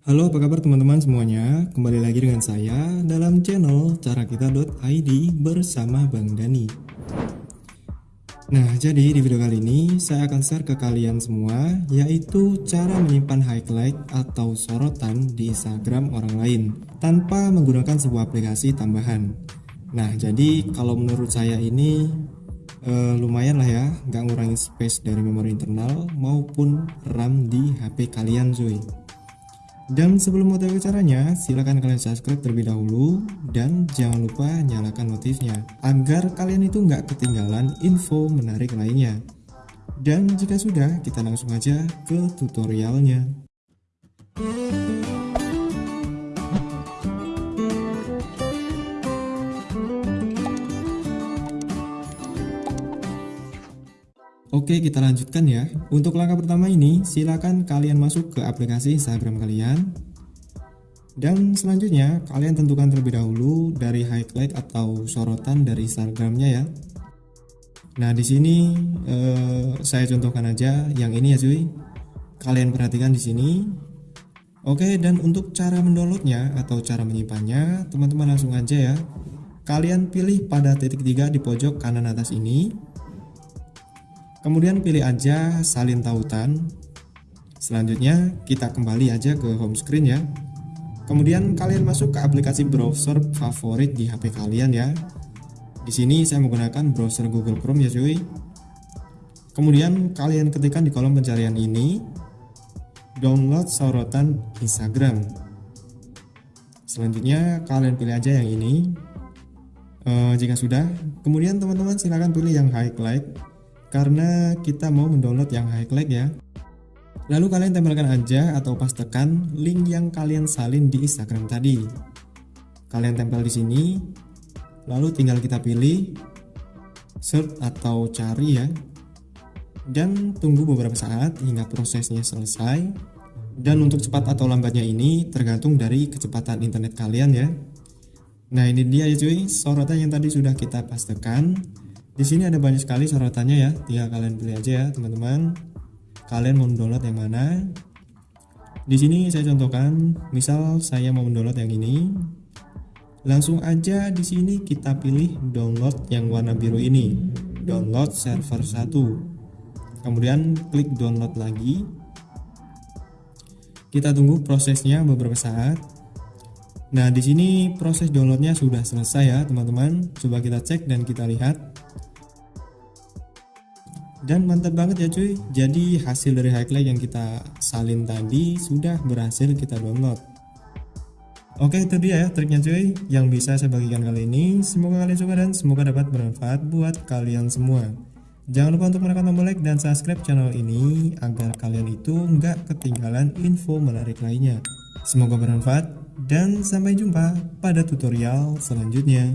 Halo apa kabar teman-teman semuanya? Kembali lagi dengan saya dalam channel carakita.id bersama Bang Dani. Nah jadi di video kali ini saya akan share ke kalian semua Yaitu cara menyimpan highlight atau sorotan di Instagram orang lain Tanpa menggunakan sebuah aplikasi tambahan. Nah jadi kalau menurut saya ini uh, lumayan lah ya nggak ngurangi space dari memori internal maupun RAM di HP kalian cuy dan sebelum mau tahu caranya, silahkan kalian subscribe terlebih dahulu dan jangan lupa nyalakan notifnya agar kalian itu nggak ketinggalan info menarik lainnya. Dan jika sudah, kita langsung aja ke tutorialnya. Oke kita lanjutkan ya. Untuk langkah pertama ini silakan kalian masuk ke aplikasi Instagram kalian. Dan selanjutnya kalian tentukan terlebih dahulu dari highlight atau sorotan dari Instagramnya ya. Nah di sini eh, saya contohkan aja yang ini ya cuy. Kalian perhatikan di sini. Oke dan untuk cara mendownloadnya atau cara menyimpannya teman-teman langsung aja ya. Kalian pilih pada titik tiga di pojok kanan atas ini Kemudian pilih aja salin tautan. Selanjutnya kita kembali aja ke home screen ya. Kemudian kalian masuk ke aplikasi browser favorit di HP kalian ya. Di sini saya menggunakan browser Google Chrome ya cuy. Kemudian kalian ketikkan di kolom pencarian ini download sorotan Instagram. Selanjutnya kalian pilih aja yang ini. Uh, jika sudah, kemudian teman-teman silahkan pilih yang highlight karena kita mau mendownload yang highlight ya. Lalu kalian tempelkan aja atau pastekan link yang kalian salin di Instagram tadi. Kalian tempel di sini, lalu tinggal kita pilih search atau cari ya. Dan tunggu beberapa saat hingga prosesnya selesai. Dan untuk cepat atau lambatnya ini tergantung dari kecepatan internet kalian ya. Nah ini dia ya cuy, sorotan yang tadi sudah kita pastekan di sini ada banyak sekali sorotannya ya, tinggal kalian pilih aja ya teman-teman. Kalian mau download yang mana? Di sini saya contohkan, misal saya mau mendownload yang ini. Langsung aja di sini kita pilih download yang warna biru ini, download server 1. Kemudian klik download lagi. Kita tunggu prosesnya beberapa saat. Nah, di sini proses downloadnya sudah selesai ya, teman-teman. Coba kita cek dan kita lihat dan mantap banget ya cuy. Jadi hasil dari highlight yang kita salin tadi sudah berhasil kita download. Oke itu dia ya triknya cuy yang bisa saya bagikan kali ini. Semoga kalian suka dan semoga dapat bermanfaat buat kalian semua. Jangan lupa untuk menekan tombol like dan subscribe channel ini agar kalian itu nggak ketinggalan info menarik lainnya. Semoga bermanfaat dan sampai jumpa pada tutorial selanjutnya